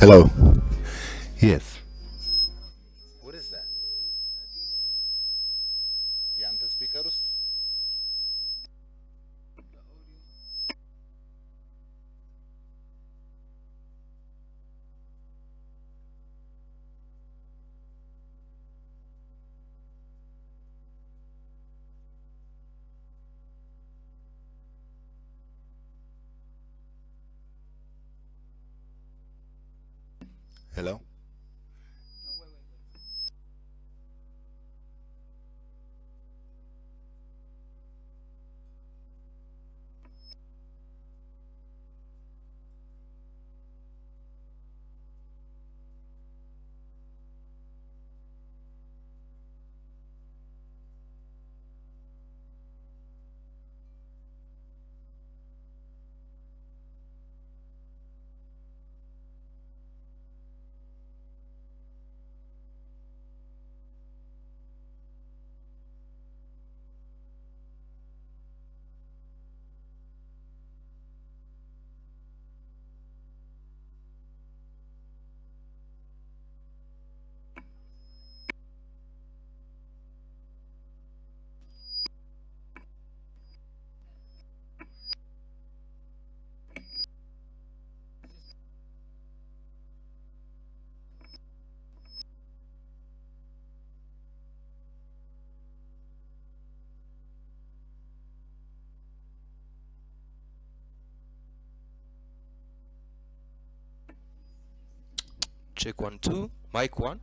Hello. Yes. Check one, two. Mic one.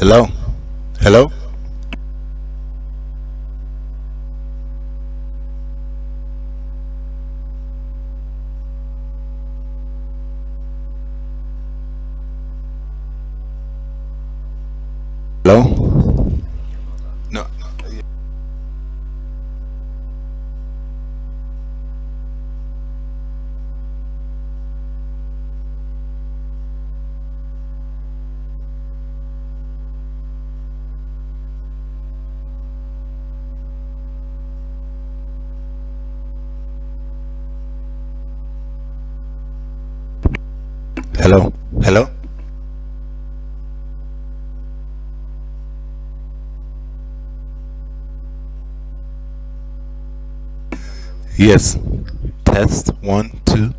Hello. Hello. Hello. Hello. Yes. Test one, two.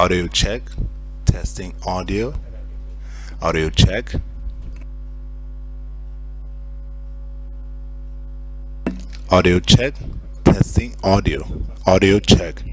Audio check. Testing audio. Audio check. Audio check. Testing audio. Audio check.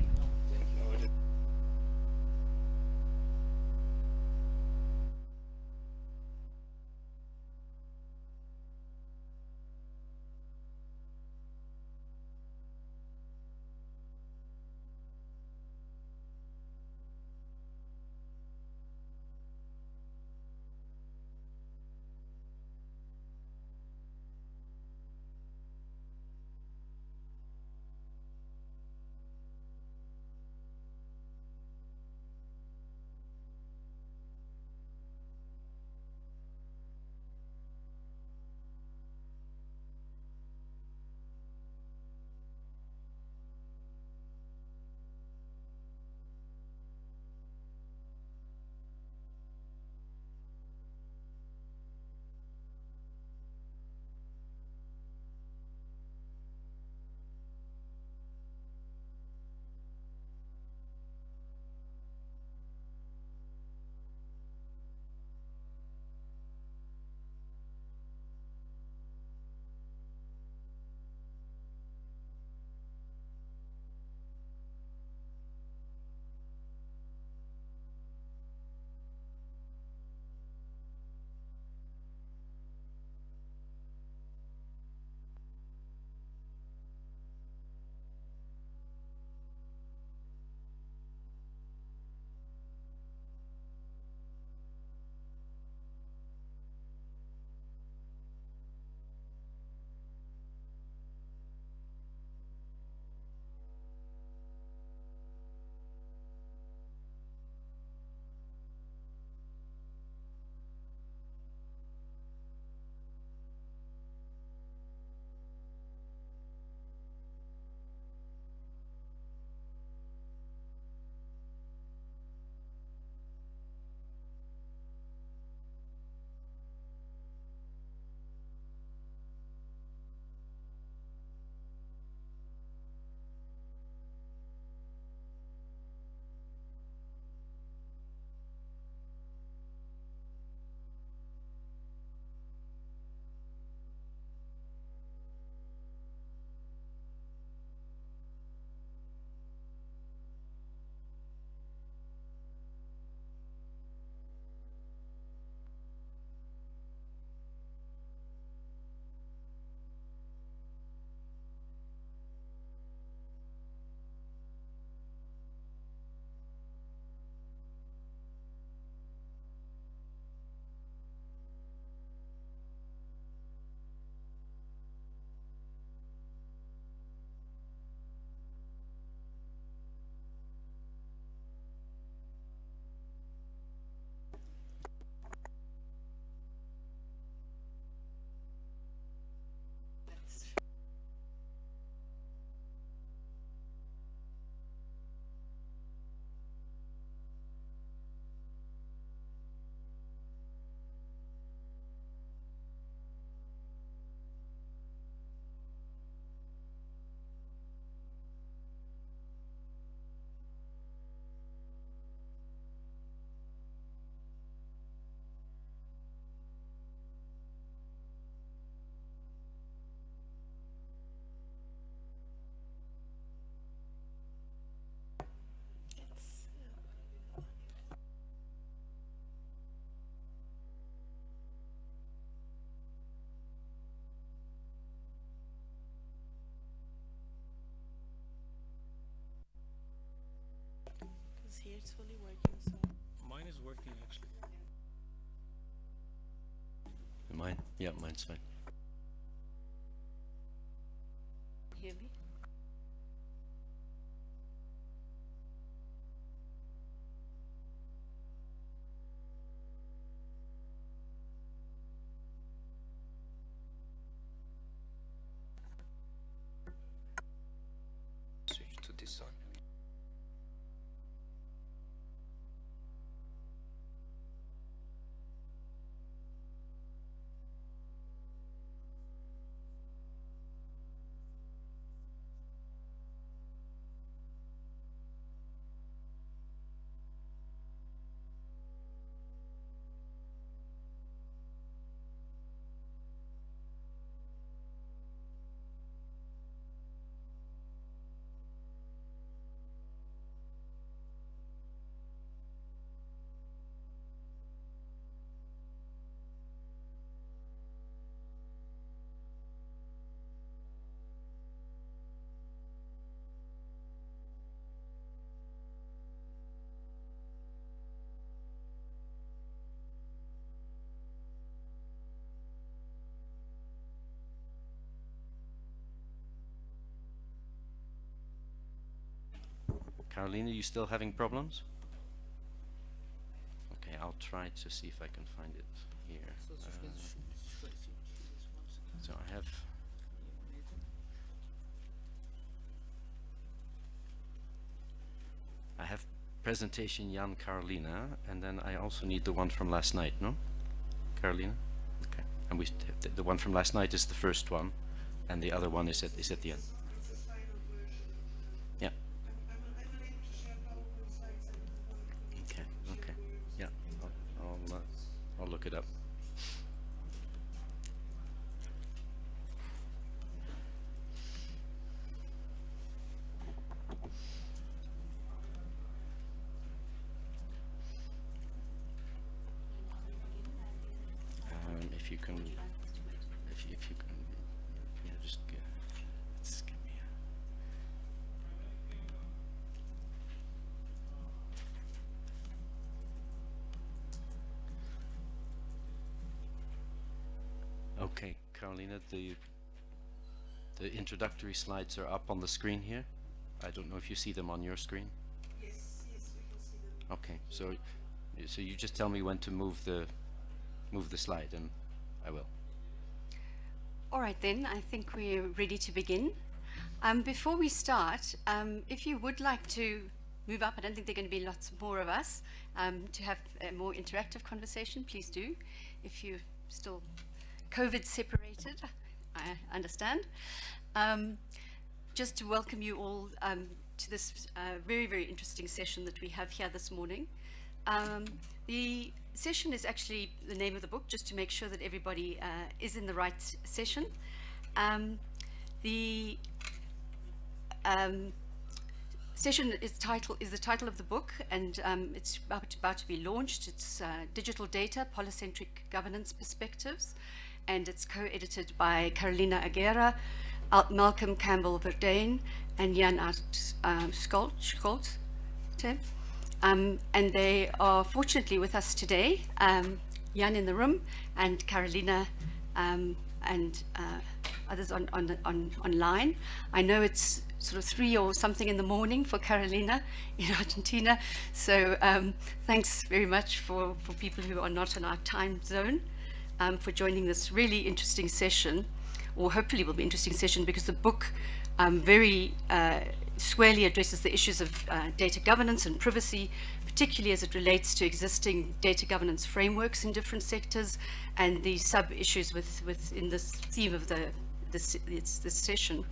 It's fully working, so. Mine is working actually. Mine? Yeah, mine's fine. Hear me? Carolina, you still having problems? Okay, I'll try to see if I can find it here. Uh, so I have. I have presentation Jan Carolina, and then I also need the one from last night, no? Carolina? Okay. And we, the, the one from last night is the first one, and the other one is at, is at the end. Look it up. Um, if you can, if you, if you can, yeah, just, g- just give me a. Okay, Carolina, the, the introductory slides are up on the screen here. I don't know if you see them on your screen. Yes, yes, we can see them. Okay, so, so you just tell me when to move the, move the slide and I will. All right then, I think we're ready to begin. Um, before we start, um, if you would like to move up, I don't think there are going to be lots more of us, um, to have a more interactive conversation, please do. If you're still COVID separated, I understand. Um, just to welcome you all um, to this uh, very, very interesting session that we have here this morning. Um, the session is actually the name of the book, just to make sure that everybody uh, is in the right session. Um, the um, session is title is the title of the book, and um, it's about, about to be launched. It's uh, Digital Data: Polycentric Governance Perspectives, and it's co-edited by Carolina Aguerre, Al- Malcolm Campbell Verduyn, and Jan Aart um. Scholte Um, and they are fortunately with us today, um, Jan in the room and Carolina um, and uh, others on, on, on, online. I know it's sort of three or something in the morning for Carolina in Argentina, so um, thanks very much for, for people who are not in our time zone um, for joining this really interesting session, or hopefully will be interesting session because the book um, very uh, squarely addresses the issues of uh, data governance and privacy, particularly as it relates to existing data governance frameworks in different sectors and the sub-issues with, within the theme of the, this, this session.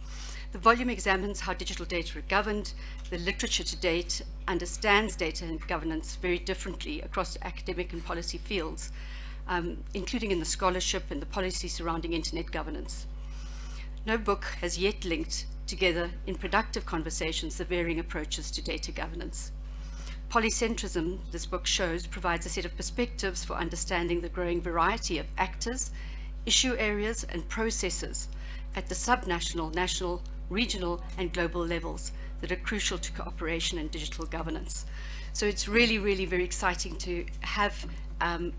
The volume examines how digital data are governed. The literature to date understands data and governance very differently across academic and policy fields, um, including in the scholarship and the policy surrounding internet governance. No book has yet linked together in productive conversations the varying approaches to data governance. Polycentrism, this book shows, provides a set of perspectives for understanding the growing variety of actors, issue areas and processes at the subnational, national, regional and global levels that are crucial to cooperation and digital governance. So it's really, really very exciting to have um,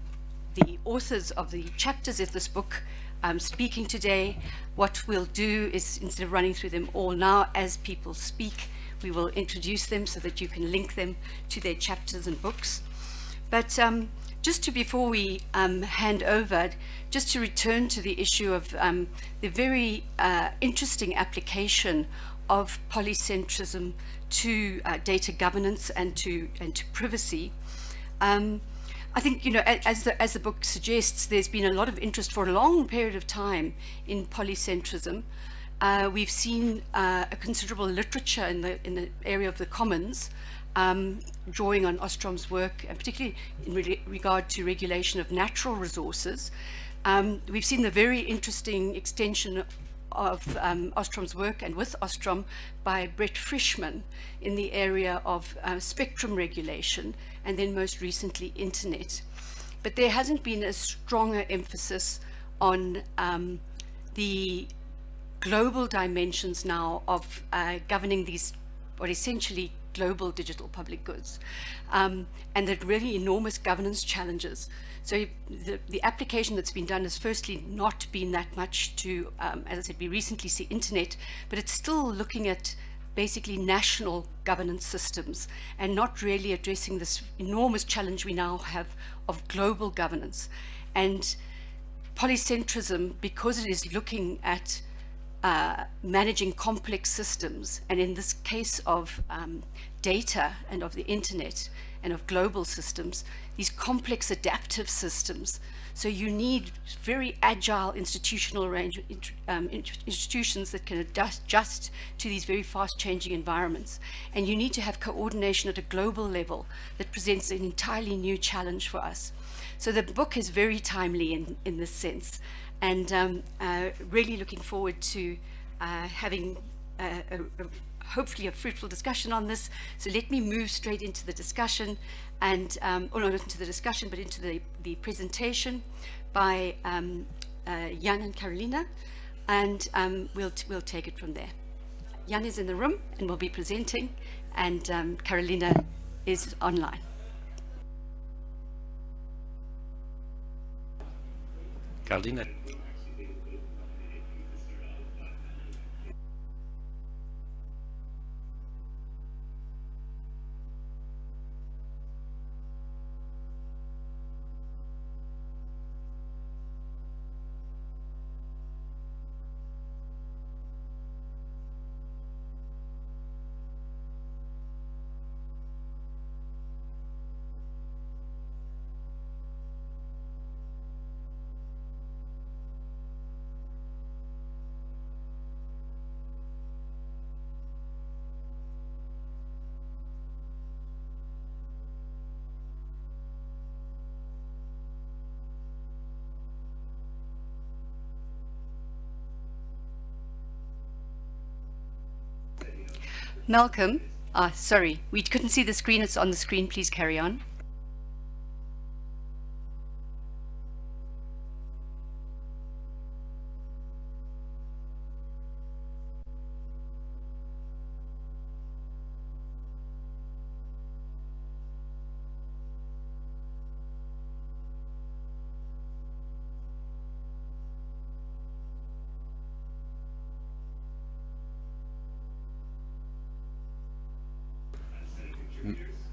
the authors of the chapters of this book um, speaking today. What we'll do is, instead of running through them all now, as people speak, we will introduce them so that you can link them to their chapters and books. But um, just to, before we um, hand over, just to return to the issue of um, the very uh, interesting application of polycentrism to uh, data governance and to, and to privacy. Um, I think, you know, as the, as the book suggests, there's been a lot of interest for a long period of time in polycentrism. Uh, we've seen uh, a considerable literature in the, in the area of the commons, um, drawing on Ostrom's work, and particularly in re- regard to regulation of natural resources. Um, we've seen the very interesting extension of um, Ostrom's work and with Ostrom by Brett Frischmann in the area of uh, spectrum regulation and then most recently internet. But there hasn't been a stronger emphasis on um, the global dimensions now of uh, governing these, what essentially global digital public goods, um, and the really enormous governance challenges. So the, the application that's been done has firstly not been that much to, um, as I said, we recently see internet, but it's still looking at basically national governance systems and not really addressing this enormous challenge we now have of global governance. And polycentrism, because it is looking at uh, managing complex systems, and in this case of um, data and of the internet and of global systems, these complex adaptive systems. So you need very agile institutional range, um, institutions that can adjust, to these very fast changing environments. And you need to have coordination at a global level that presents an entirely new challenge for us. So the book is very timely in, in this sense and um, uh, really looking forward to uh, having a, a, a, hopefully a fruitful discussion on this. So let me move straight into the discussion and, um, or not into the discussion, but into the, the presentation by um, uh, Jan and Carolina, and um, we'll, we'll take it from there. Jan is in the room and will be presenting, and um, Carolina is online. Carolina. Malcolm, ah, sorry, we couldn't see the screen. It's on the screen. Please carry on.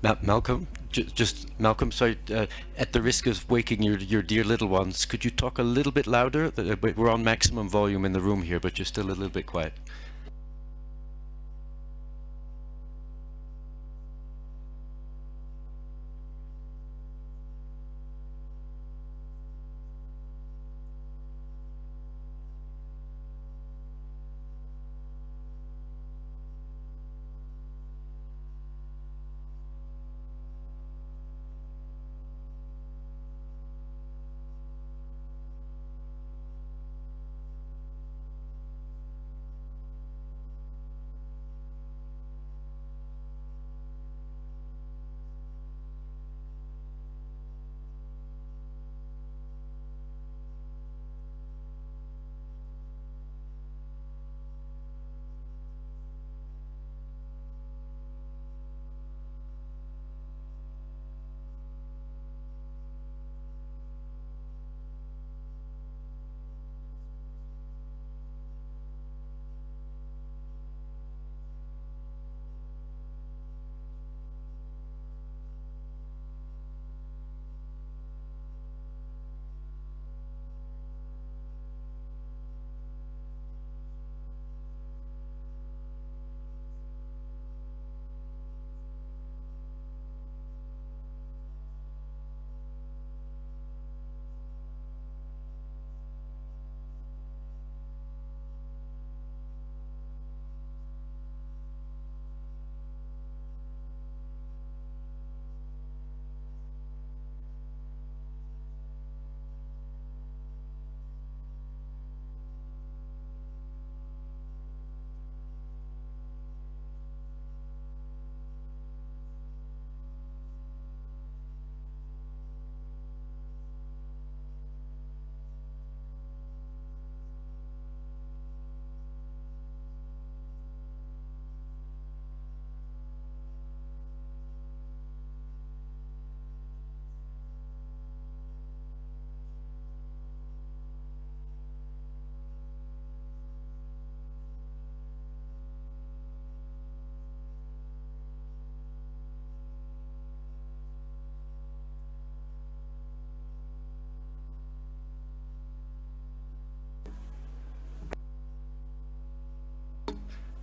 Malcolm, just Malcolm. Sorry, uh, at the risk of waking your your dear little ones, could you talk a little bit louder? Uh, we're on maximum volume in the room here, but you're still a little bit quiet.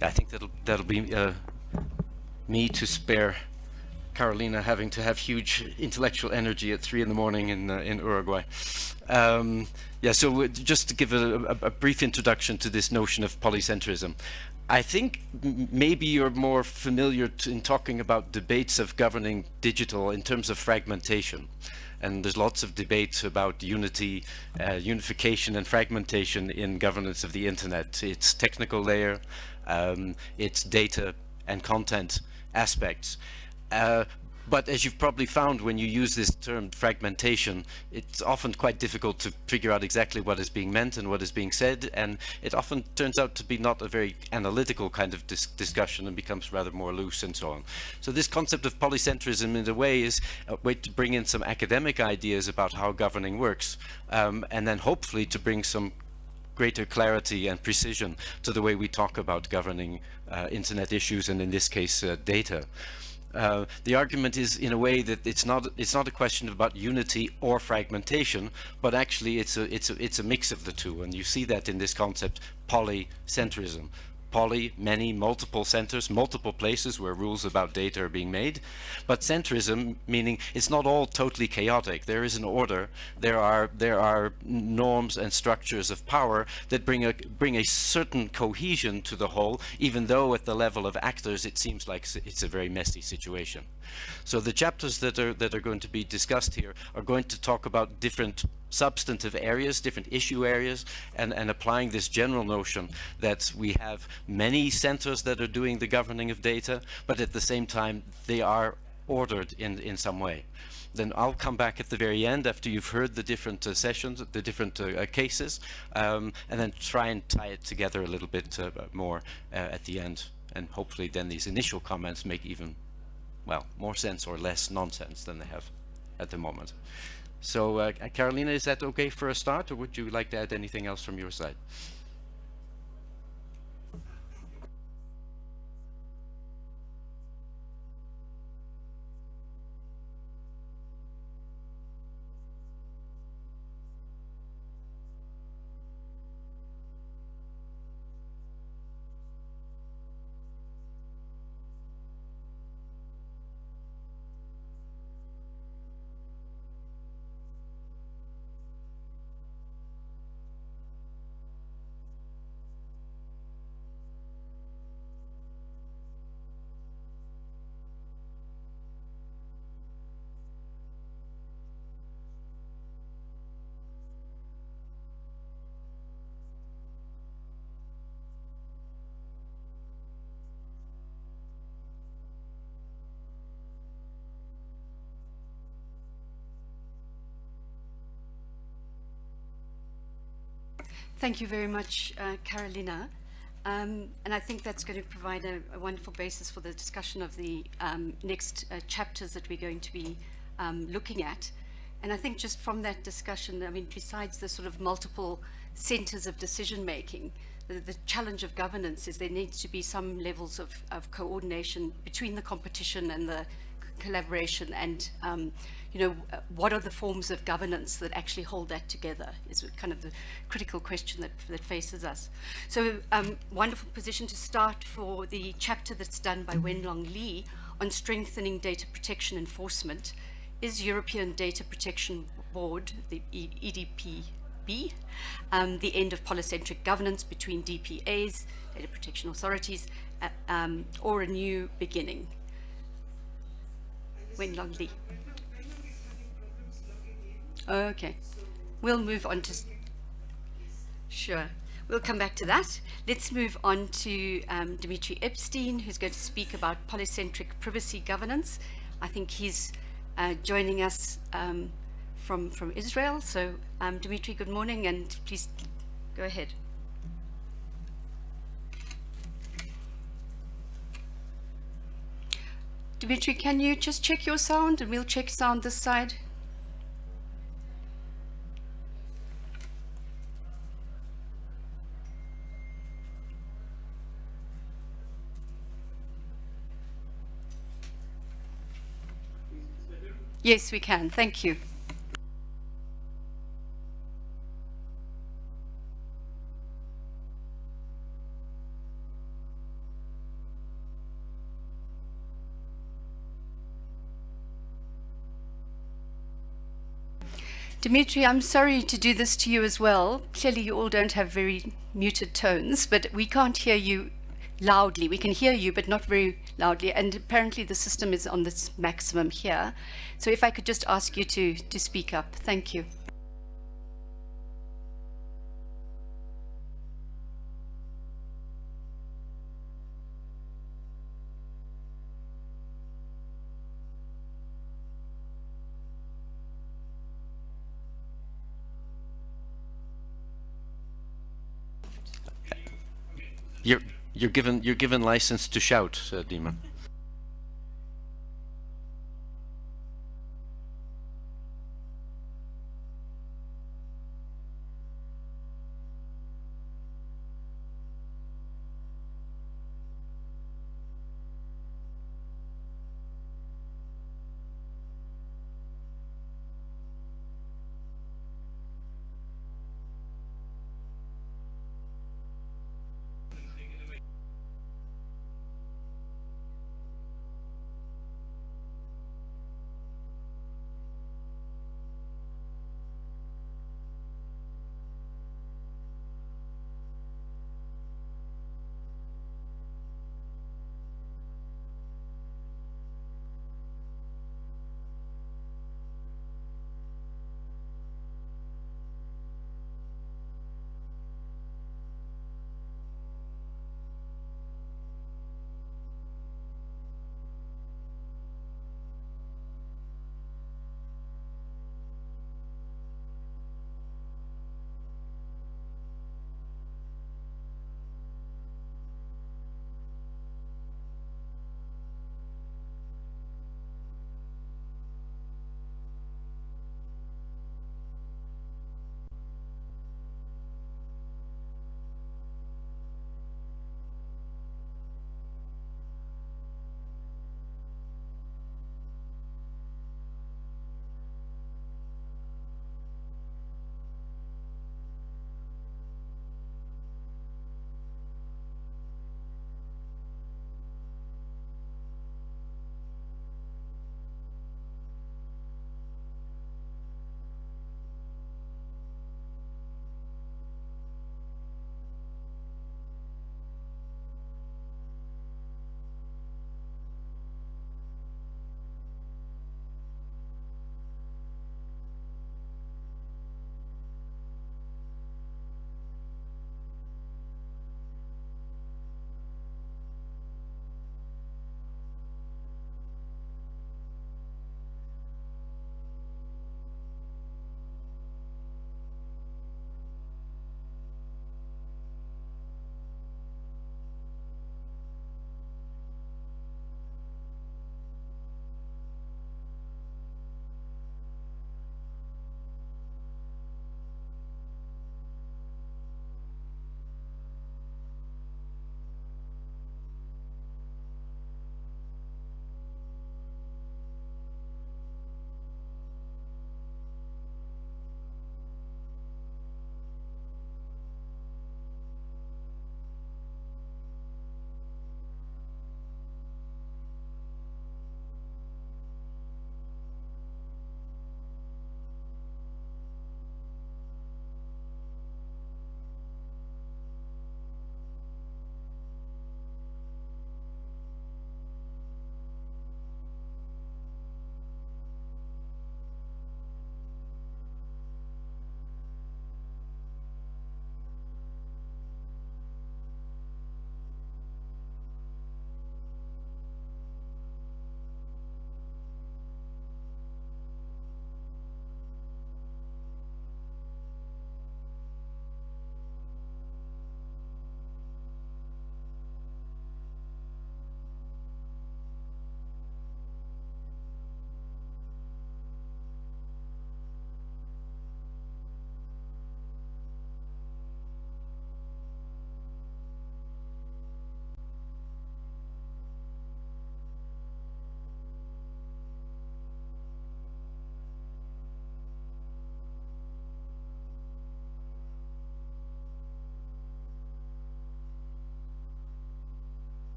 I think that'll that'll be uh, me to spare Carolina having to have huge intellectual energy at three in the morning in uh, in Uruguay. Um, yeah, so just to give a, a, a brief introduction to this notion of polycentrism. I think maybe you're more familiar to, in talking about debates of governing digital in terms of fragmentation. And there's lots of debates about unity, uh, unification and fragmentation in governance of the internet. Its technical layer, um, its data and content aspects. Uh, but as you've probably found when you use this term fragmentation, it's often quite difficult to figure out exactly what is being meant and what is being said. And it often turns out to be not a very analytical kind of dis discussion and becomes rather more loose and so on. So this concept of polycentrism in a way is a way to bring in some academic ideas about how governing works. Um, and then hopefully to bring some greater clarity and precision to the way we talk about governing uh, internet issues and in this case uh, data. Uh, the argument is in a way that it's not it's not a question about unity or fragmentation, but actually it's a it's a it's a mix of the two, and you see that in this concept polycentrism poly, many, multiple centers, multiple places where rules about data are being made. But centrism, meaning it's not all totally chaotic. There is an order. There are there are norms and structures of power that bring a bring a certain cohesion to the whole, even though at the level of actors it seems like it's a very messy situation. So the chapters that are that are going to be discussed here are going to talk about different substantive areas, different issue areas, and, and applying this general notion that we have many centers that are doing the governing of data, but at the same time they are ordered in, in some way. Then I'll come back at the very end after you've heard the different uh, sessions, the different uh, uh, cases, um, and then try and tie it together a little bit uh, more uh, at the end. And hopefully then these initial comments make even, well, more sense or less nonsense than they have at the moment. So, uh, Carolina, is that okay for a start, or would you like to add anything else from your side? Thank you very much, uh, Carolina. Um, and I think that's going to provide a, a wonderful basis for the discussion of the um, next uh, chapters that we're going to be um, looking at. And I think just from that discussion, I mean, besides the sort of multiple centers of decision making, the, the challenge of governance is there needs to be some levels of, of coordination between the competition and the collaboration and um, you know what are the forms of governance that actually hold that together is kind of the critical question that, that faces us. So um, wonderful position to start for the chapter that's done by Wenlong Li on strengthening data protection enforcement is European Data Protection Board the EDPB um, the end of polycentric governance between DPAs data protection authorities uh, um, or a new beginning Wenlong Li. Okay, we'll move on to, sure, we'll come back to that. Let's move on to um, Dimitri Epstein, who's going to speak about polycentric privacy governance. I think he's uh, joining us um, from, from Israel. So um, Dimitri, good morning, and please go ahead. Dimitri, can you just check your sound and we'll check sound this side? Yes, we can. Thank you. Dimitri, I'm sorry to do this to you as well. Clearly, you all don't have very muted tones, but we can't hear you loudly. We can hear you, but not very loudly. And apparently, the system is on this maximum here. So, if I could just ask you to, to speak up. Thank you. You're you're given you're given license to shout, uh, Dima.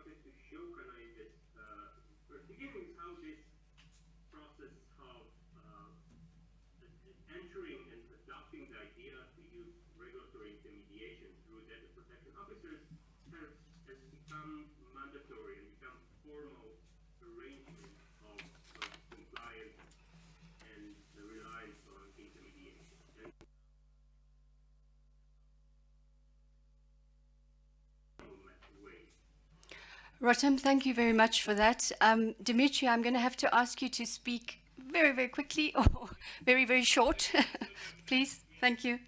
wanted to show Rotem, thank you very much for that. Um, Dimitri, I'm going to have to ask you to speak very, very quickly or very, very short. Please, thank you.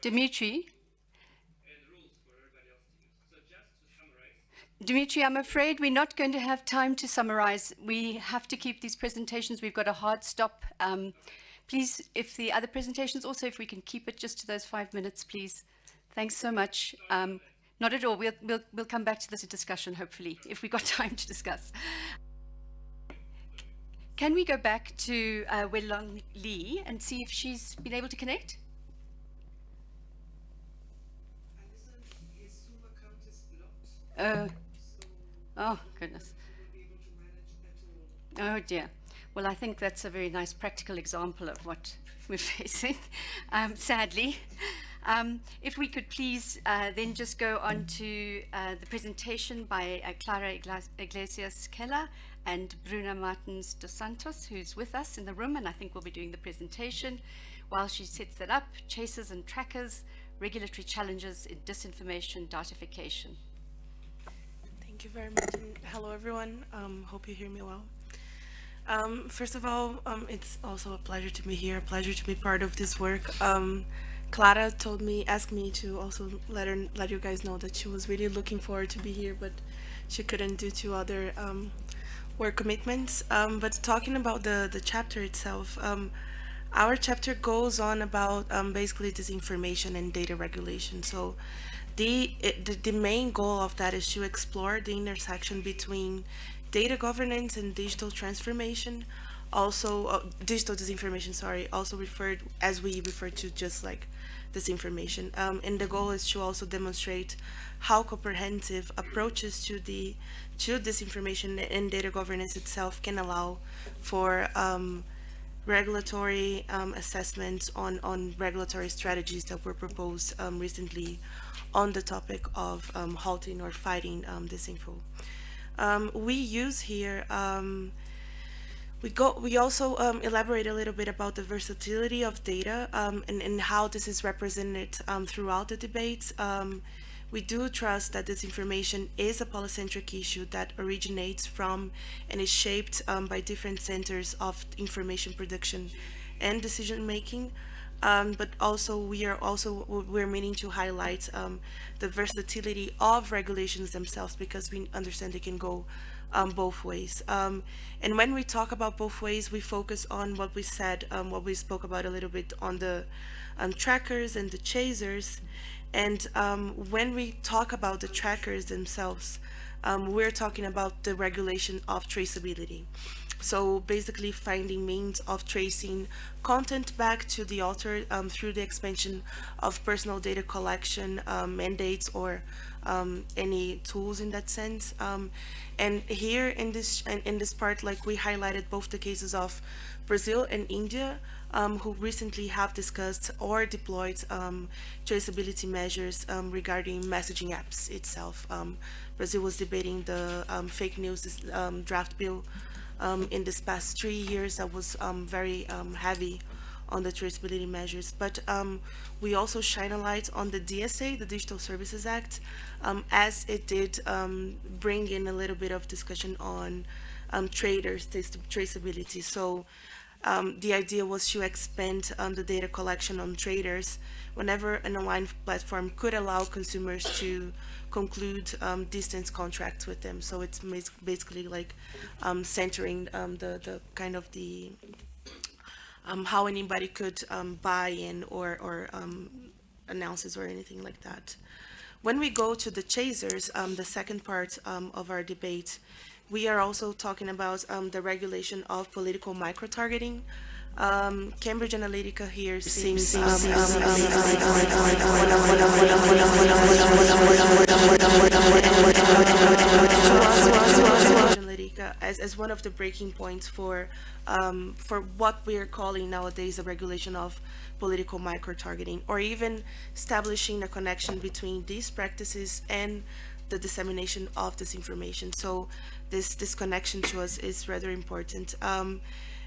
Dimitri, Dimitri, I'm afraid we're not going to have time to summarize. We have to keep these presentations. We've got a hard stop. Um, please, if the other presentations also, if we can keep it just to those five minutes, please. Thanks so much. Um, not at all. We'll, we'll, we'll come back to this discussion, hopefully, if we got time to discuss. Can we go back to uh, Wenlong Li and see if she's been able to connect? Oh, oh goodness. Oh dear. Well, I think that's a very nice practical example of what we're facing, um, sadly. Um, if we could please uh, then just go on to uh, the presentation by uh, Clara Iglesias Keller and Bruna Martins dos Santos, who's with us in the room and I think we'll be doing the presentation while she sets that up, chasers and trackers, regulatory challenges in disinformation, datafication. Thank you very much. And hello, everyone. Um, hope you hear me well. Um, first of all, um, it's also a pleasure to be here, a pleasure to be part of this work. Um, Clara told me, asked me to also let her, let you guys know that she was really looking forward to be here, but she couldn't due to other um, work commitments. Um, but talking about the the chapter itself, our chapter goes on about basically disinformation and data regulation. So the, the main goal of that is to explore the intersection between data governance and digital transformation also uh, digital disinformation sorry also referred as we refer to just like disinformation. Um, and the goal is to also demonstrate how comprehensive approaches to the to disinformation and data governance itself can allow for um, regulatory um, assessments on on regulatory strategies that were proposed um, recently on the topic of um, halting or fighting um, disinfo. Um, we use here um, we go. We also um, elaborate a little bit about the versatility of data um, and, and how this is represented um, throughout the debates. We do trust that this information is a polycentric issue that originates from and is shaped um, by different centers of information production and decision making. Um, but also we are also we're meaning to highlight um, the versatility of regulations themselves because we understand they can go um, both ways. Um, and when we talk about both ways, we focus on what we said, um, what we spoke about a little bit on the um, trackers and the chasers. And um, when we talk about the trackers themselves, um, we're talking about the regulation of traceability. So basically finding means of tracing content back to the author um, through the expansion of personal data collection um, mandates or um, any tools in that sense. Um, and here in this in, in, this part, like we highlighted both the cases of Brazil and India, um, who recently have discussed or deployed um, traceability measures regarding messaging apps itself. Brazil was debating the fake news draft bill um, in this past three years that was um, very um, heavy on the traceability measures. But um, we also shine a light on the DSA, the Digital Services Act, um, as it did um, bring in a little bit of discussion on traders traceability. So the idea was to expand the data collection on traders whenever an online platform could allow consumers to conclude um, distance contracts with them. So it's basically like um, centering um, the, the kind of the um, how anybody could um, buy in or, or um, announces or anything like that. When we go to the chasers, the second part of our debate, we are also talking about the regulation of political micro-targeting. Um, Cambridge Analytica here seems as, as one of the breaking points for um, for what we are calling nowadays a regulation of political micro-targeting or even establishing a connection between these practices and the dissemination of this information. So this, this connection to us is rather important. Um,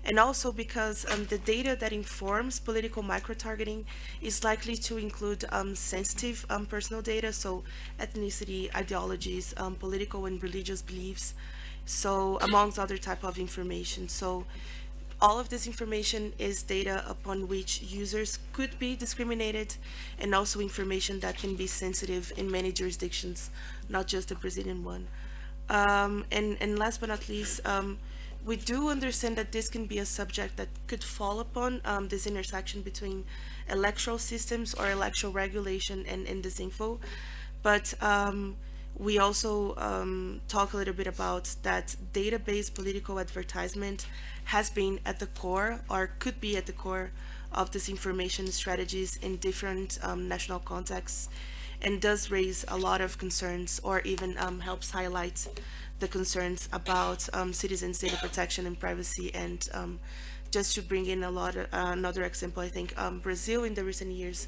and also because um, the data that informs political micro-targeting is likely to include um, sensitive um, personal data, so ethnicity, ideologies, um, political and religious beliefs, so amongst other type of information. So all of this information is data upon which users could be discriminated and also information that can be sensitive in many jurisdictions, not just the Brazilian one. Um, and, and last but not least, um, we do understand that this can be a subject that could fall upon um, this intersection between electoral systems or electoral regulation and, disinfo. But um, we also um, talk a little bit about that database political advertisement has been at the core or could be at the core of disinformation strategies in different um, national contexts and does raise a lot of concerns or even um, helps highlight the concerns about um, citizens' data protection and privacy. And um, just to bring in a lot, of, uh, another example, I think um, Brazil in the recent years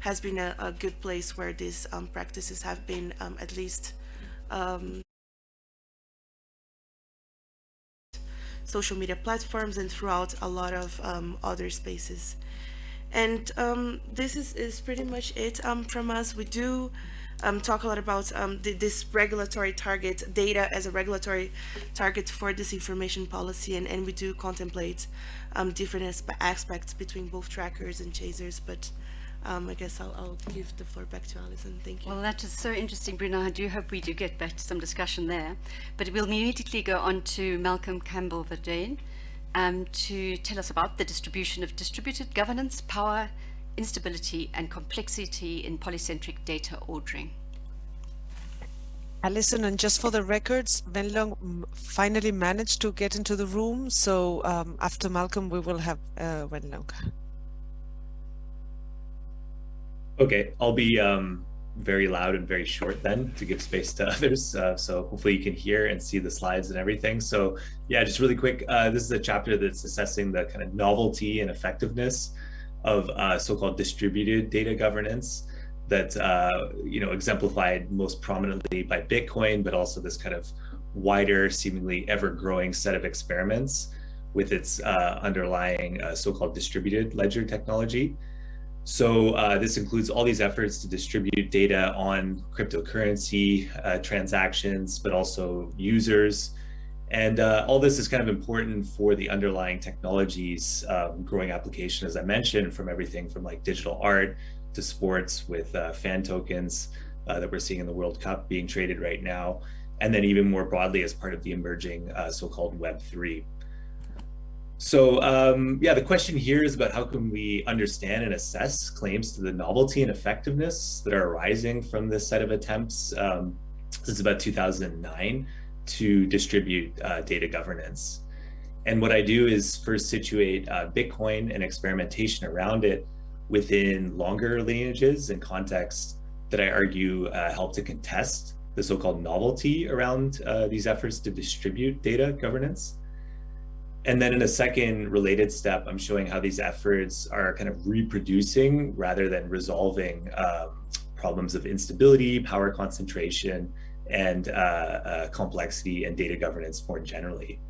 has been a, a good place where these um, practices have been um, at least social media platforms and throughout a lot of other spaces. And um, this is, is pretty much it um, from us. We do um, talk a lot about um, this regulatory target, data as a regulatory target for this information policy, and, and we do contemplate um, different aspects between both trackers and chasers, but um, I guess I'll, I'll, give the floor back to Alison. Thank you. Well, that is so interesting, Bruno. I do hope we do get back to some discussion there. But we'll immediately go on to Malcolm Campbell Verduyn um, to tell us about the distribution of distributed governance, power, instability and complexity in polycentric data ordering. Alison, and just for the records, Wenlong finally managed to get into the room. So um, after Malcolm, we will have uh, Wenlong. Okay, I'll be um, very loud and very short then to give space to others. Uh, so hopefully you can hear and see the slides and everything. So yeah, just really quick, uh, this is a chapter that's assessing the kind of novelty and effectiveness of uh, so-called distributed data governance that uh, you know exemplified most prominently by Bitcoin, but also this kind of wider, seemingly ever-growing set of experiments with its uh, underlying uh, so-called distributed ledger technology. So uh, this includes all these efforts to distribute data on cryptocurrency uh, transactions, but also users. And uh, all this is kind of important for the underlying technologies um, growing application, as I mentioned, from everything from like digital art to sports with uh, fan tokens uh, that we're seeing in the World Cup being traded right now, and then even more broadly as part of the emerging uh, so-called Web3. So um, yeah, the question here is about how can we understand and assess claims to the novelty and effectiveness that are arising from this set of attempts um, since about 2009 to distribute uh, data governance. And what I do is first situate uh, Bitcoin and experimentation around it within longer lineages and contexts that I argue uh, help to contest the so-called novelty around uh, these efforts to distribute data governance. And then in a second related step, I'm showing how these efforts are kind of reproducing rather than resolving um, problems of instability, power concentration, and uh, uh, complexity and data governance more generally.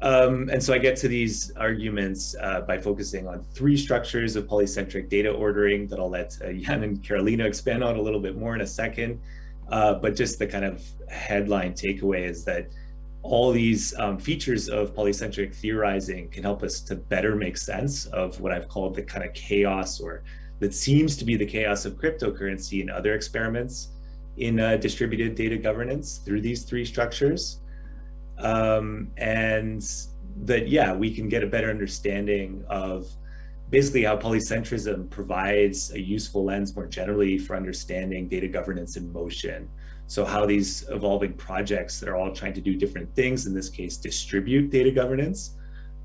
Um, and so I get to these arguments uh, by focusing on three structures of polycentric data ordering that I'll let uh, Jan and Carolina expand on a little bit more in a second. Uh, but just the kind of headline takeaway is that all these um, features of polycentric theorizing can help us to better make sense of what I've called the kind of chaos or that seems to be the chaos of cryptocurrency and other experiments in uh, distributed data governance through these three structures. Um, and that yeah we can get a better understanding of basically how polycentrism provides a useful lens more generally for understanding data governance in motion so how these evolving projects that are all trying to do different things in this case distribute data governance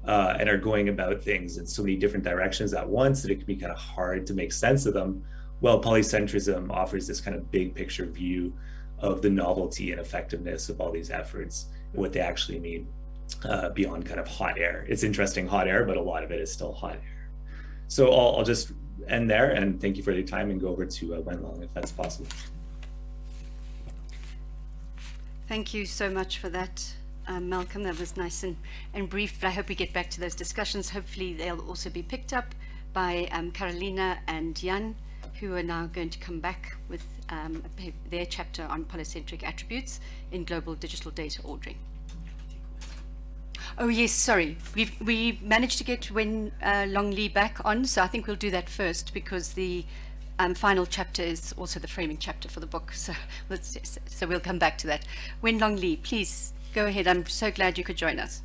uh, and are going about things in so many different directions at once that it can be kind of hard to make sense of them well polycentrism offers this kind of big picture view of the novelty and effectiveness of all these efforts and what they actually mean uh, beyond kind of hot air. It's interesting hot air, but a lot of it is still hot air. So I'll, I'll just end there and thank you for your time and go over to uh, Wenlong if that's possible. Thank you so much for that, um, Malcolm. That was nice and, and brief, but I hope we get back to those discussions. Hopefully they'll also be picked up by um, Carolina and Jan, who are now going to come back with um, their chapter on polycentric attributes in global digital data ordering. Oh yes, sorry. We've we managed to get Wen uh, Long Li back on, so I think we'll do that first because the um, final chapter is also the framing chapter for the book. So so we'll come back to that. Wenlong Li, please go ahead. I'm so glad you could join us.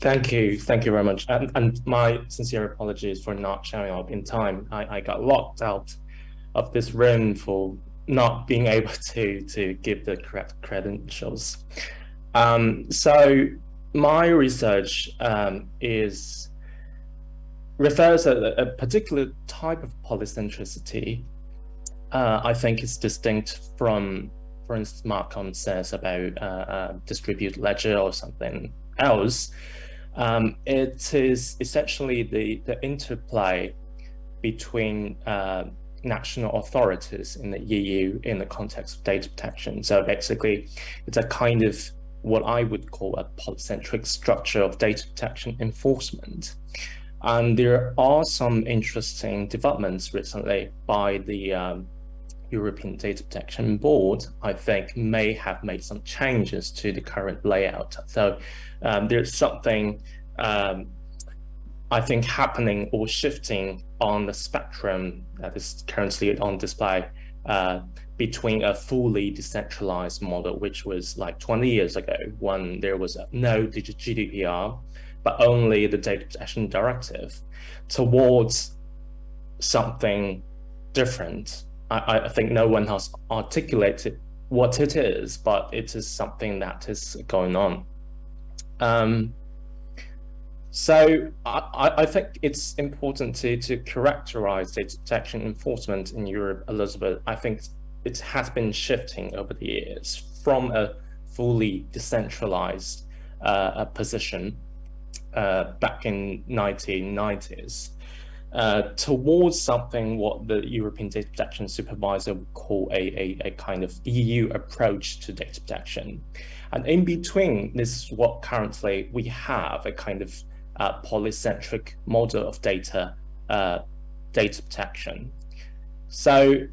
Thank you. Thank you very much. And, and my sincere apologies for not showing up in time. I, I got locked out of this room for not being able to, to give the correct credentials. Um, so my research um, is refers a, a particular type of polycentricity. Uh, I think is distinct from, for instance, Malcolm says about uh, uh, distributed ledger or something else. Um, it is essentially the, the interplay between uh, national authorities in the EU in the context of data protection. So basically, it's a kind of what I would call a polycentric structure of data protection enforcement. And there are some interesting developments recently by the um, European Data Protection Board, I think may have made some changes to the current layout. So um, there's something um, I think happening or shifting on the spectrum that is currently on display uh, between a fully decentralized model, which was like 20 years ago when there was no GDPR, but only the data protection directive, towards something different. I, I think no one has articulated what it is, but it is something that is going on. Um, so I, I, think it's important to, to characterize data protection enforcement in Europe, Elizabeth. I think it has been shifting over the years from a fully decentralized uh, position uh, back in 1990s uh, towards something what the European Data Protection Supervisor would call a, a, a, kind of EU approach to data protection. And in between, this is what currently we have a kind of uh, polycentric model of data uh, data protection. So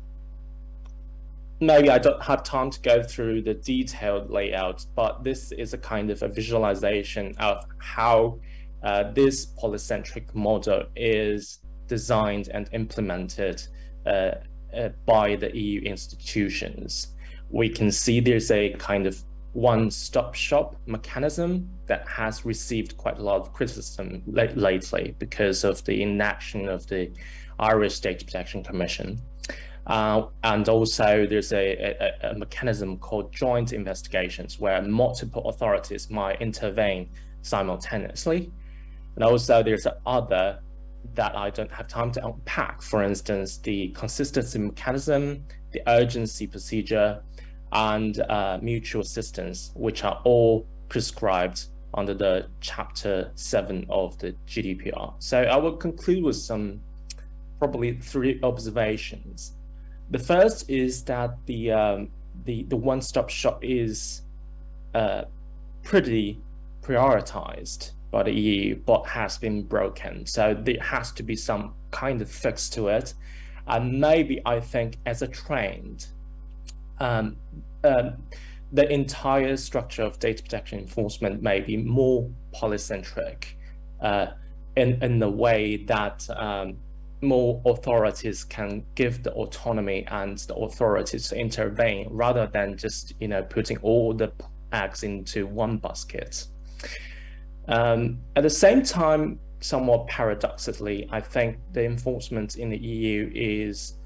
maybe I don't have time to go through the detailed layout, but this is a kind of a visualization of how uh, this polycentric model is designed and implemented uh, uh, by the EU institutions. We can see there's a kind of one-stop shop mechanism that has received quite a lot of criticism lately because of the inaction of the Irish Data Protection Commission. Uh, and also there's a, a, a, mechanism called joint investigations where multiple authorities might intervene simultaneously. And also there's other that I don't have time to unpack. For instance, the consistency mechanism, the urgency procedure, and uh, mutual assistance, which are all prescribed under the chapter 7 of the GDPR. So I will conclude with some probably three observations. The first is that the um, the, the one-stop shop is uh, pretty prioritized by the EU, but has been broken. So there has to be some kind of fix to it. And maybe I think as a trend, um, um, the entire structure of data protection enforcement may be more polycentric uh, in, in the way that um, more authorities can give the autonomy and the authorities to intervene rather than just you know putting all the eggs into one basket. Um, at the same time, somewhat paradoxically, I think the enforcement in the EU is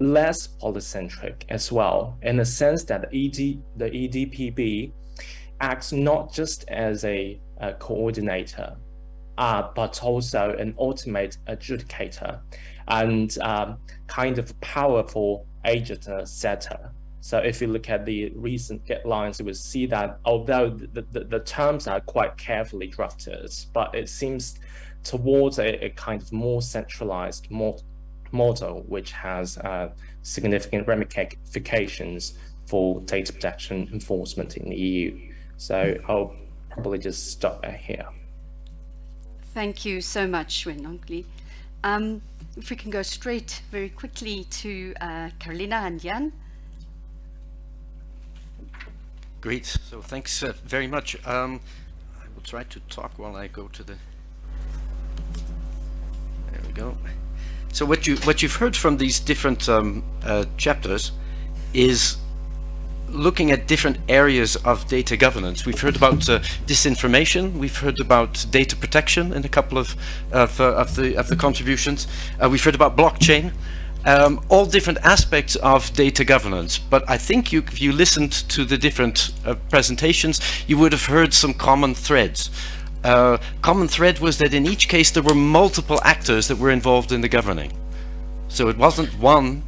less polycentric as well, in the sense that the, ED, the EDPB acts not just as a, a coordinator, uh, but also an ultimate adjudicator and um, kind of powerful agent setter. So if you look at the recent guidelines, you will see that although the, the, the terms are quite carefully drafted, but it seems towards a, a kind of more centralized, more model, which has uh, significant ramifications for data protection enforcement in the EU. So I'll probably just stop here. Thank you so much, Wenlong Li. Um, if we can go straight very quickly to uh, Carolina and Jan. Great. So thanks uh, very much. Um, I will try to talk while I go to the. There we go. So what you what you've heard from these different um, uh, chapters is looking at different areas of data governance. We've heard about uh, disinformation. We've heard about data protection in a couple of of, uh, of the of the contributions. Uh, we've heard about blockchain. Um, all different aspects of data governance. But I think you, if you listened to the different uh, presentations, you would have heard some common threads uh, common thread was that in each case there were multiple actors that were involved in the governing. So it wasn't one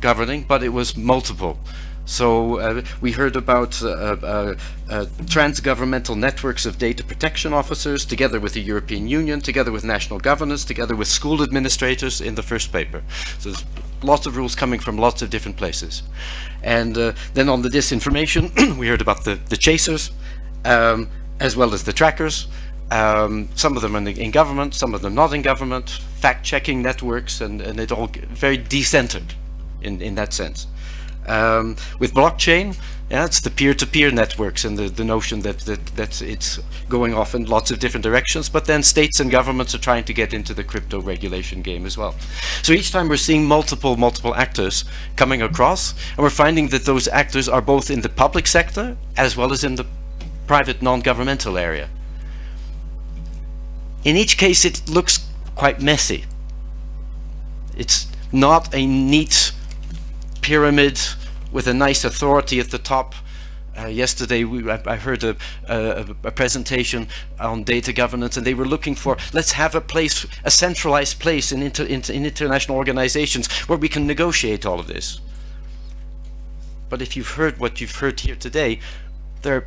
governing, but it was multiple. So uh, we heard about uh, uh, uh, trans-governmental networks of data protection officers together with the European Union, together with national governors, together with school administrators in the first paper. So there's lots of rules coming from lots of different places. And uh, then on the disinformation, we heard about the, the chasers, um, as well as the trackers. Um, some of them in, in, government, some of them not in government, fact-checking networks, and, and it all very decentered in, in that sense. Um, with blockchain, yeah, it's the peer-to-peer -peer networks and the, the notion that, that, that it's going off in lots of different directions, but then states and governments are trying to get into the crypto regulation game as well. So each time we're seeing multiple, multiple actors coming across, and we're finding that those actors are both in the public sector as well as in the private non-governmental area. In each case, it looks quite messy. It's not a neat pyramid with a nice authority at the top. Uh, yesterday we, I, I heard a, a, a, presentation on data governance and they were looking for let's have a place a centralized place in, inter, in, in international organizations where we can negotiate all of this. But if you've heard what you've heard here today there are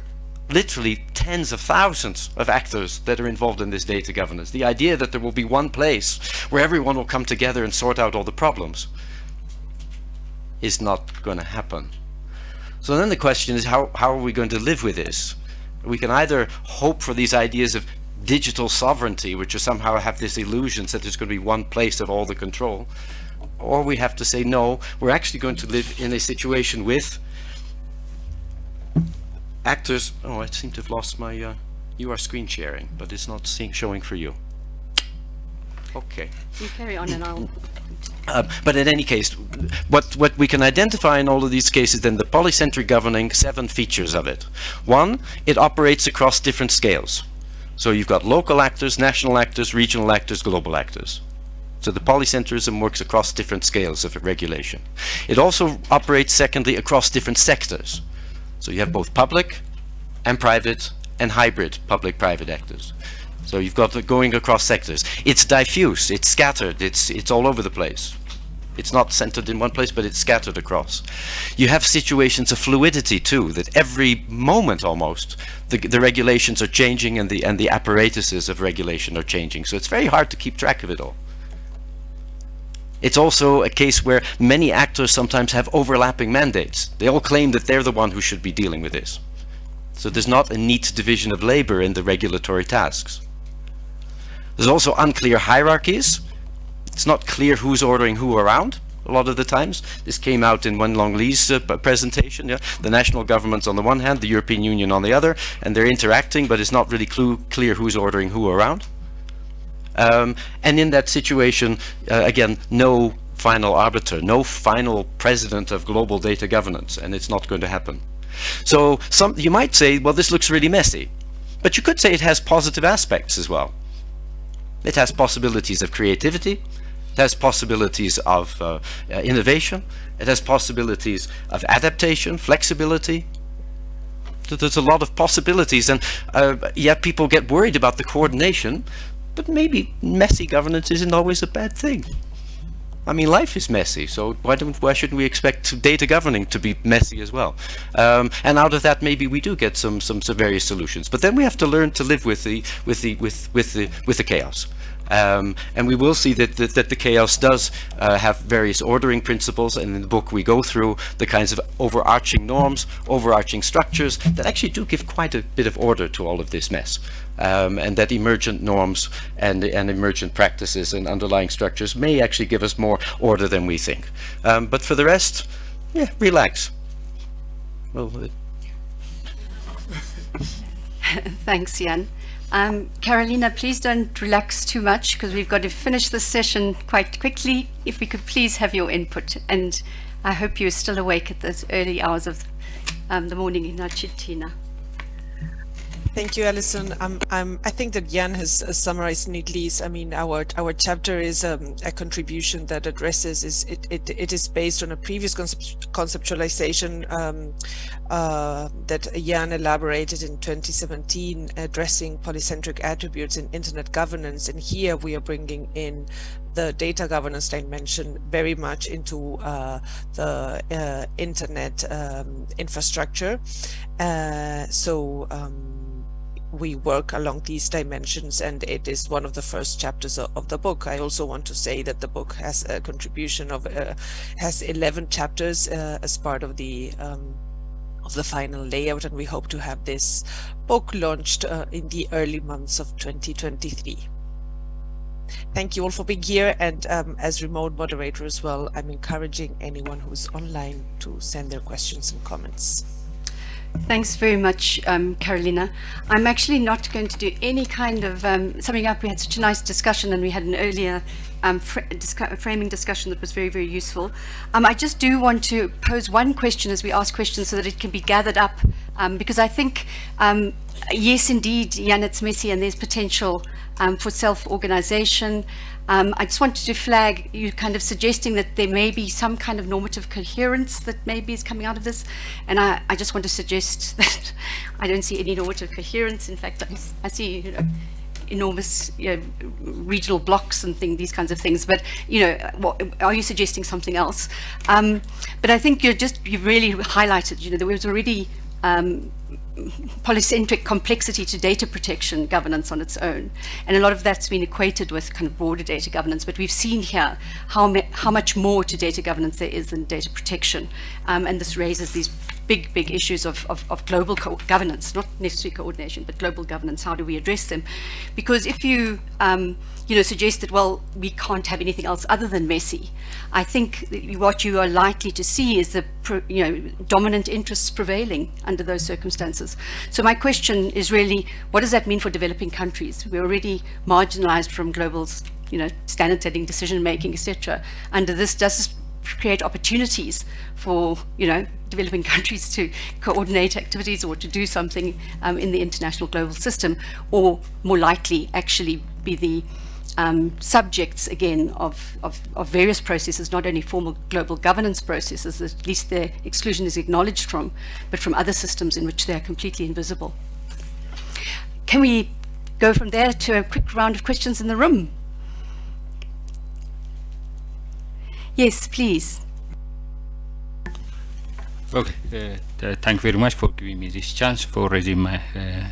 literally tens of thousands of actors that are involved in this data governance. The idea that there will be one place where everyone will come together and sort out all the problems is not going to happen. So then the question is how, how are we going to live with this? We can either hope for these ideas of digital sovereignty, which are somehow have this illusion that there's going to be one place of all the control, or we have to say, no, we're actually going to live in a situation with actors. Oh, I seem to have lost my, uh, you are screen sharing, but it's not seeing, showing for you. Okay. You carry on and I'll uh, but in any case, what, what we can identify in all of these cases, then the polycentric governing seven features of it. One, it operates across different scales. So you've got local actors, national actors, regional actors, global actors. So the polycentrism works across different scales of regulation. It also operates, secondly, across different sectors. So you have both public and private and hybrid public-private actors. So you've got going across sectors. It's diffuse, it's scattered, it's, it's all over the place. It's not centered in one place, but it's scattered across. You have situations of fluidity too, that every moment almost, the, the regulations are changing and the, and the apparatuses of regulation are changing. So it's very hard to keep track of it all. It's also a case where many actors sometimes have overlapping mandates. They all claim that they're the one who should be dealing with this. So there's not a neat division of labor in the regulatory tasks. There's also unclear hierarchies. It's not clear who's ordering who around a lot of the times. This came out in Wenlong Li's uh, presentation. Yeah? The national governments on the one hand, the European Union on the other, and they're interacting, but it's not really clear who's ordering who around. Um, and in that situation, uh, again, no final arbiter, no final president of global data governance, and it's not going to happen. So some, you might say, well, this looks really messy, but you could say it has positive aspects as well. It has possibilities of creativity, it has possibilities of uh, uh, innovation, it has possibilities of adaptation, flexibility. There's a lot of possibilities and uh, yet people get worried about the coordination, but maybe messy governance isn't always a bad thing. I mean, life is messy, so why don't why shouldn't we expect data governing to be messy as well? Um, and out of that, maybe we do get some, some some various solutions. But then we have to learn to live with the with the with with the with the chaos. Um, and we will see that, that, that the chaos does uh, have various ordering principles and in the book we go through the kinds of overarching norms, overarching structures that actually do give quite a bit of order to all of this mess. Um, and that emergent norms and, and emergent practices and underlying structures may actually give us more order than we think. Um, but for the rest, yeah, relax. Well, Thanks, Jan. Um, Carolina, please don't relax too much because we've got to finish the session quite quickly. If we could please have your input. And I hope you're still awake at those early hours of um, the morning in Argentina. Thank you, Alison. Um, um, I think that Jan has summarized neatly. I mean, our our chapter is um, a contribution that addresses is it, it it is based on a previous concept, conceptualization um, uh, that Jan elaborated in 2017, addressing polycentric attributes in internet governance. And here we are bringing in the data governance dimension very much into uh, the uh, internet infrastructure. Uh, so we work along these dimensions and it is one of the first chapters of, the book. I also want to say that the book has a contribution of uh, has 11 chapters uh, as part of the um, of the final layout and we hope to have this book launched uh, in the early months of 2023. Thank you all for being here and um, as remote moderator as well, I'm encouraging anyone who's online to send their questions and comments. Thanks very much, um, Carolina. I'm actually not going to do any kind of um, summing up. We had such a nice discussion and we had an earlier um, fr framing discussion that was very, very useful. Um, I just do want to pose one question as we ask questions so that it can be gathered up um, because I think, um, yes, indeed, Jan, it's messy and there's potential for self-organization. Um, I just wanted to flag you kind of suggesting that there may be some kind of normative coherence that maybe is coming out of this. And I, I just want to suggest that I don't see any normative coherence. In fact, I, I see, you know, enormous you know, regional blocks and thing, these kinds of things. But you know, what, are you suggesting something else? Um, but I think you're just you've really highlighted. You know, there was already um, polycentric complexity to data protection governance on its own. And a lot of that's been equated with kind of broader data governance, but we've seen here how, how much more to data governance there is than data protection. Um, and this raises these big, big issues of, of, of global governance, not necessarily coordination, but global governance. How do we address them? Because if you um, you know, suggest that, well, we can't have anything else other than messy. I think what you are likely to see is the, you know, dominant interests prevailing under those circumstances. So my question is really, what does that mean for developing countries? We're already marginalized from global, you know, standard setting, decision making, etc. Under this, does create opportunities for, you know, developing countries to coordinate activities or to do something um, in the international global system, or more likely actually be the um, subjects again of, of, of, various processes, not only formal global governance processes, at least their exclusion is acknowledged from, but from other systems in which they are completely invisible. Can we go from there to a quick round of questions in the room? Yes, please. Okay, uh, thank you very much for giving me this chance for raising my uh,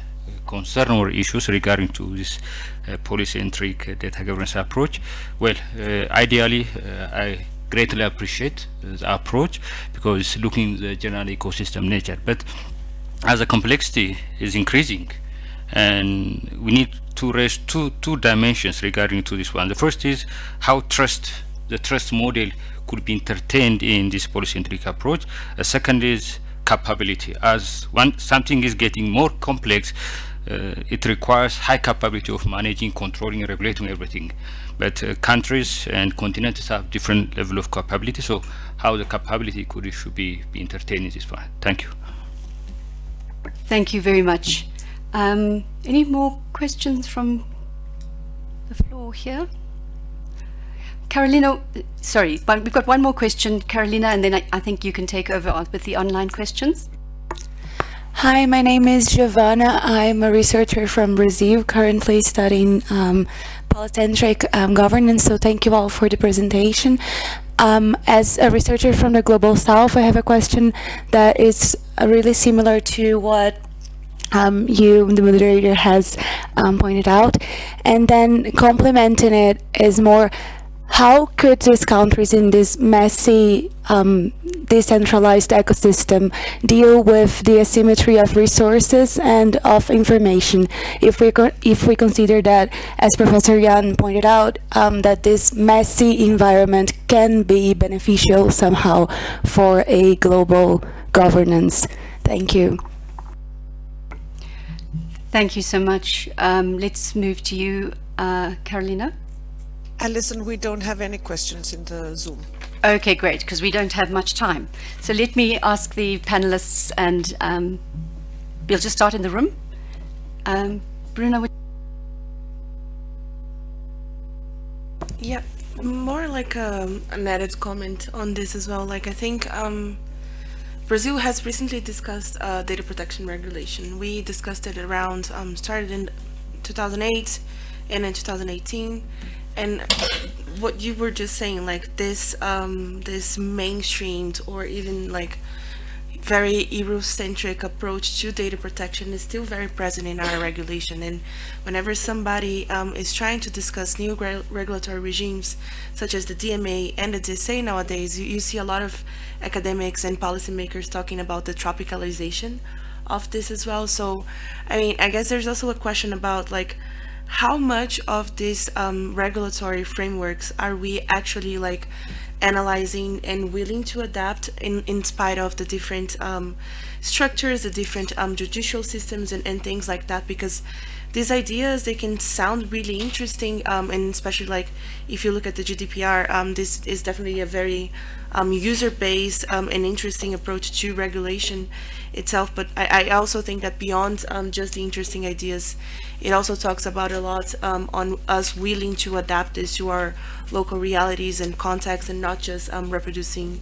concern or issues regarding to this uh, polycentric data governance approach. Well, uh, ideally, uh, I greatly appreciate the approach because it's looking the general ecosystem nature. But as the complexity is increasing, and we need to raise two two dimensions regarding to this one. The first is how trust the trust model could be entertained in this polycentric approach. A second is capability. As something is getting more complex, uh, it requires high capability of managing, controlling, regulating everything. But uh, countries and continents have different level of capability. So how the capability could should be, be entertained is fine. Thank you. Thank you very much. Um, any more questions from the floor here? Carolina, sorry, but we've got one more question, Carolina, and then I, I think you can take over with the online questions. Hi, my name is Giovanna. I'm a researcher from Brazil, currently studying um, polycentric um, governance, so thank you all for the presentation. Um, as a researcher from the Global South, I have a question that is really similar to what um, you, the moderator, has um, pointed out. And then complementing it is more how could these countries in this messy um, decentralized ecosystem deal with the asymmetry of resources and of information? If we if we consider that as professor Jan pointed out um, that this messy environment can be beneficial somehow for a global governance. Thank you. Thank you so much. Um, let's move to you uh, Carolina Alison, we don't have any questions in the Zoom. Okay, great, because we don't have much time. So let me ask the panelists, and um, we'll just start in the room. Um, Bruno, would Yeah, more like um, an added comment on this as well. Like I think um, Brazil has recently discussed uh, data protection regulation. We discussed it around, um, started in 2008 and in 2018. And what you were just saying, like this, um, this mainstreamed or even like very Eurocentric approach to data protection is still very present in our regulation. And whenever somebody um, is trying to discuss new re regulatory regimes, such as the DMA and the DSA nowadays, you, you see a lot of academics and policymakers talking about the tropicalization of this as well. So, I mean, I guess there's also a question about like, how much of these um, regulatory frameworks are we actually like analyzing and willing to adapt in, in spite of the different um, structures, the different um, judicial systems and, and things like that? Because these ideas, they can sound really interesting um, and especially like if you look at the GDPR, um, this is definitely a very um, user-based um, and interesting approach to regulation itself. But I, I also think that beyond um, just the interesting ideas, it also talks about a lot um, on us willing to adapt this to our local realities and contexts and not just reproducing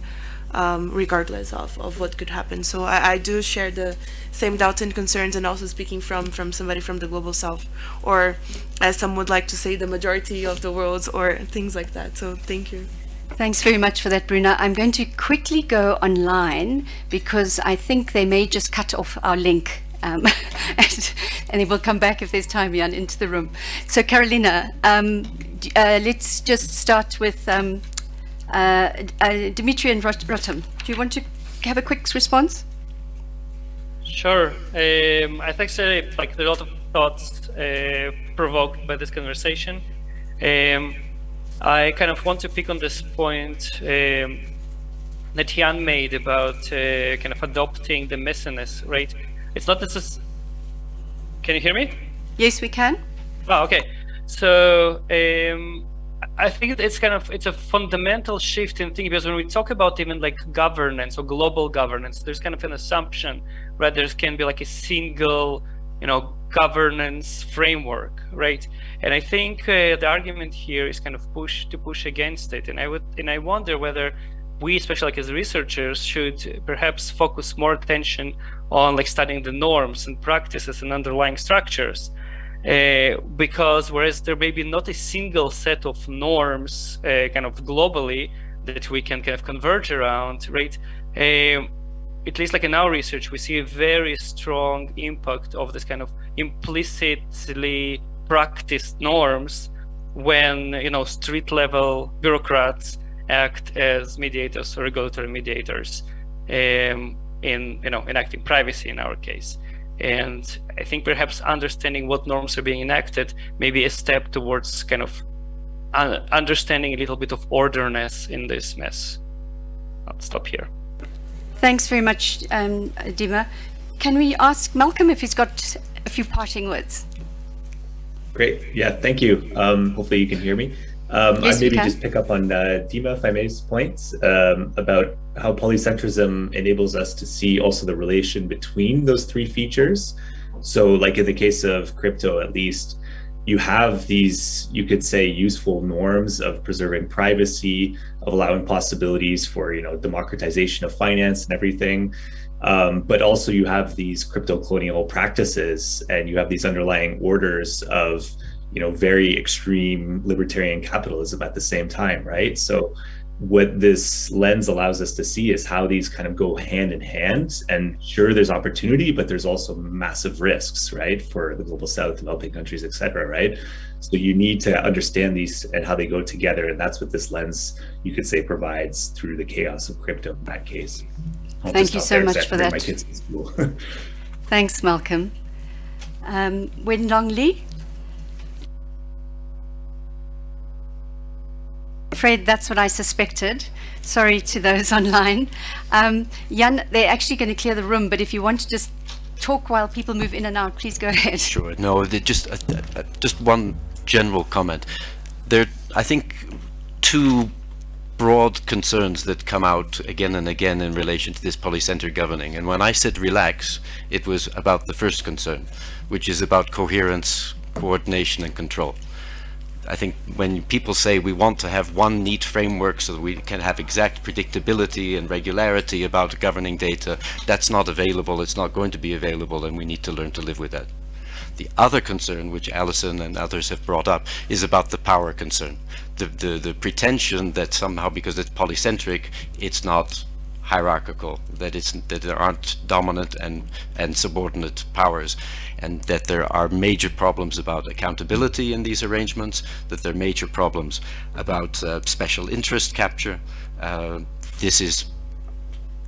um, regardless of, of what could happen. So I, I do share the same doubts and concerns and also speaking from, from somebody from the global south or as some would like to say the majority of the world or things like that. So thank you. Thanks very much for that, Bruna. I'm going to quickly go online because I think they may just cut off our link. Um, and, and it will come back if there's time, Jan, into the room. So Carolina, um, uh, let's just start with um, uh, uh, Dimitri and Rot Rotem. Do you want to have a quick response? Sure. Um, I think so, like a lot of thoughts uh, provoked by this conversation. Um, I kind of want to pick on this point um, that Jan made about uh, kind of adopting the messiness, right? It's not this. Can you hear me? Yes, we can. Oh, okay. So um, I think it's kind of it's a fundamental shift in thinking because when we talk about even like governance or global governance, there's kind of an assumption, right? There can be like a single, you know, governance framework, right? And I think uh, the argument here is kind of push to push against it. And I would and I wonder whether we, especially like as researchers, should perhaps focus more attention on like studying the norms and practices and underlying structures. Uh, because whereas there may be not a single set of norms uh, kind of globally that we can kind of converge around, right? Um, at least like in our research, we see a very strong impact of this kind of implicitly practiced norms when, you know, street level bureaucrats act as mediators or regulatory mediators um, in, you know, enacting privacy in our case. And I think perhaps understanding what norms are being enacted may be a step towards kind of understanding a little bit of orderness in this mess. I'll stop here. Thanks very much, um, Dima. Can we ask Malcolm if he's got a few parting words? Great. Yeah, thank you. Um, hopefully you can hear me. Um, yes, I maybe just pick up on uh, Dima, if I may's points um, about how polycentrism enables us to see also the relation between those three features. So like in the case of crypto, at least, you have these, you could say, useful norms of preserving privacy, of allowing possibilities for, you know, democratization of finance and everything. Um, but also you have these crypto colonial practices and you have these underlying orders of, you know, very extreme libertarian capitalism at the same time, right? So what this lens allows us to see is how these kind of go hand in hand. And sure there's opportunity but there's also massive risks right for the global south developing countries etc right? So you need to understand these and how they go together and that's what this lens you could say provides through the chaos of crypto in that case. I'll thank you so much for that. thanks malcolm. Um, Wenlong Li afraid that's what I suspected. Sorry to those online. Um, Jan, they're actually going to clear the room, but if you want to just talk while people move in and out, please go ahead. Sure. No, just uh, uh, just one general comment. There, I think two broad concerns that come out again and again in relation to this polycentric governing. And when I said relax, it was about the first concern, which is about coherence, coordination and control. I think when people say we want to have one neat framework so that we can have exact predictability and regularity about governing data, that's not available, it's not going to be available, and we need to learn to live with that. The other concern, which Alison and others have brought up, is about the power concern. The, the, the pretension that somehow because it's polycentric, it's not hierarchical, that it's that there aren't dominant and and subordinate powers, and that there are major problems about accountability in these arrangements, that there are major problems about uh, special interest capture. Uh, this is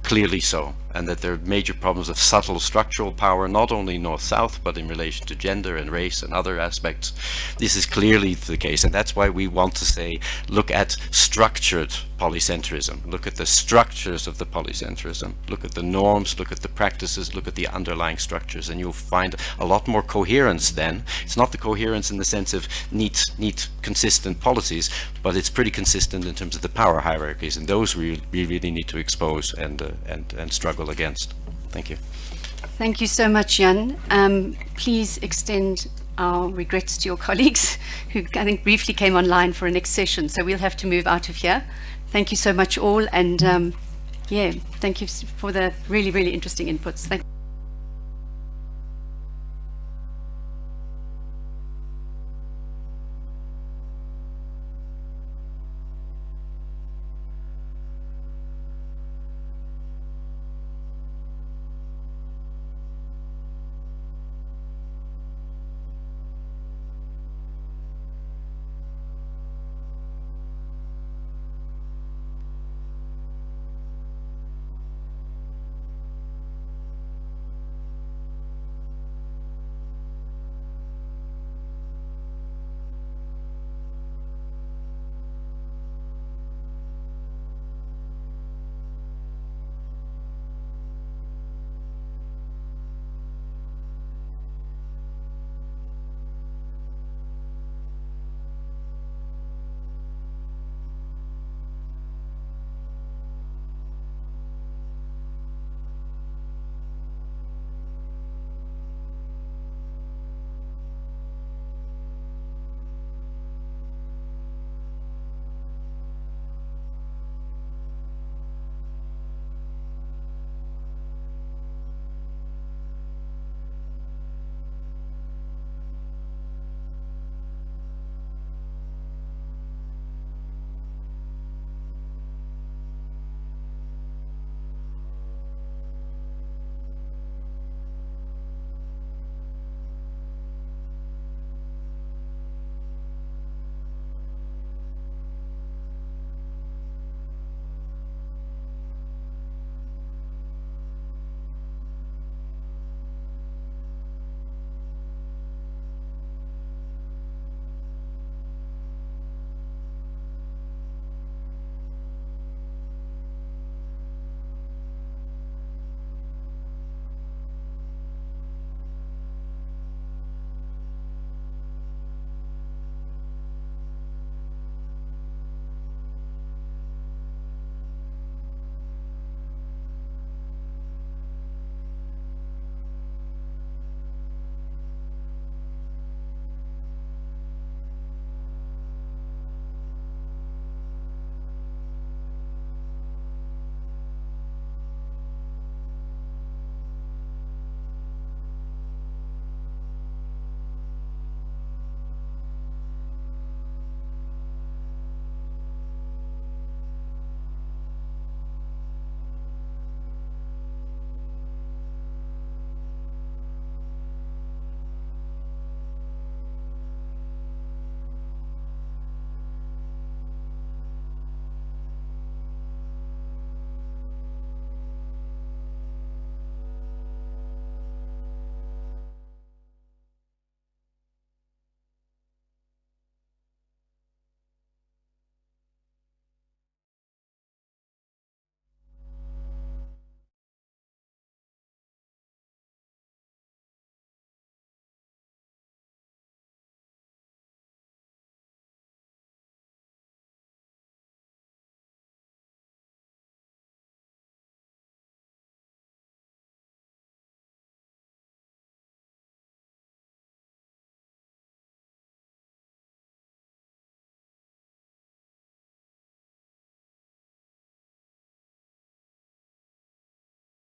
clearly so, and that there are major problems of subtle structural power, not only north-south, but in relation to gender and race and other aspects. This is clearly the case, and that's why we want to say, look at structured polycentrism, look at the structures of the polycentrism, look at the norms, look at the practices, look at the underlying structures, and you'll find a lot more coherence then. It's not the coherence in the sense of neat, neat, consistent policies, but it's pretty consistent in terms of the power hierarchies, and those we, we really need to expose and, uh, and, and struggle against. Thank you. Thank you so much, Jan. Um, please extend our regrets to your colleagues who I think briefly came online for a next session. So we'll have to move out of here. Thank you so much all. And um, yeah, thank you for the really, really interesting inputs. Thank